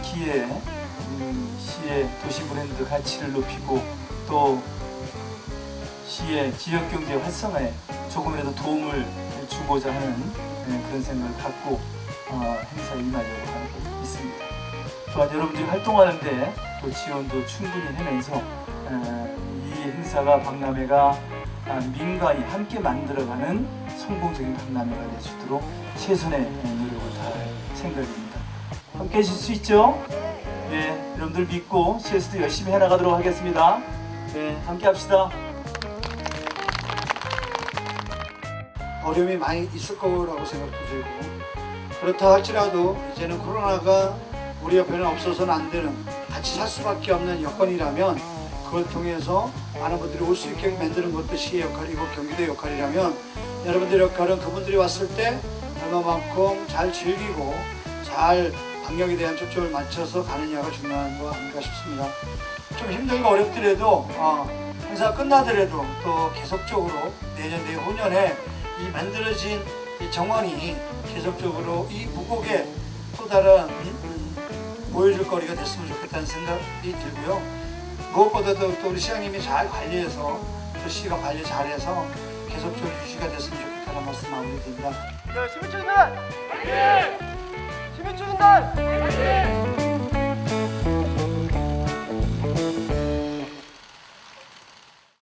기회에 음, 시의 도시 브랜드 가치를 높이고 또 시의 지역 경제 활성화에 조금이라도 도움을 주고자 하는 네, 그런 생각을 갖고 어, 행사에 임하려고 하고 있습니다. 또한 여러분들이 활동하는데 또 지원도 충분히 해내서 어, 이 행사가 박람회가 아, 민간이 함께 만들어가는 성공적인 박람회가 될 수 있도록 최선의 노력을 다할 생각입니다. 함께 하실 수 있죠? 네, 여러분들 믿고 CS도 열심히 해나가도록 하겠습니다. 네, 함께 합시다. 어려움이 많이 있을 거라고 생각도 들고 그렇다 할지라도 이제는 코로나가 우리 옆에는 없어서는 안 되는 같이 살 수밖에 없는 여건이라면 그걸 통해서 많은 분들이 올 수 있게 만드는 것도 시의 역할이고 경기도의 역할이라면 여러분들의 역할은 그분들이 왔을 때 얼마만큼 잘 즐기고 잘 방역에 대한 초점을 맞춰서 가느냐가 중요한 거 아닌가 싶습니다. 좀 힘들고 어렵더라도 어, 행사 끝나더라도 또 계속적으로 내년 내후년에 이 만들어진 이 정원이 계속적으로 이 무곡에 또 다른 음, 보여줄 거리가 됐으면 좋겠다는 생각이 들고요. 무엇보다도 또 우리 시장님이 잘 관리해서 또 시가 관리 잘해서 계속적으로 유지가 됐으면 좋겠다는 말씀 마무리드립니다. 자, 시민초인 们。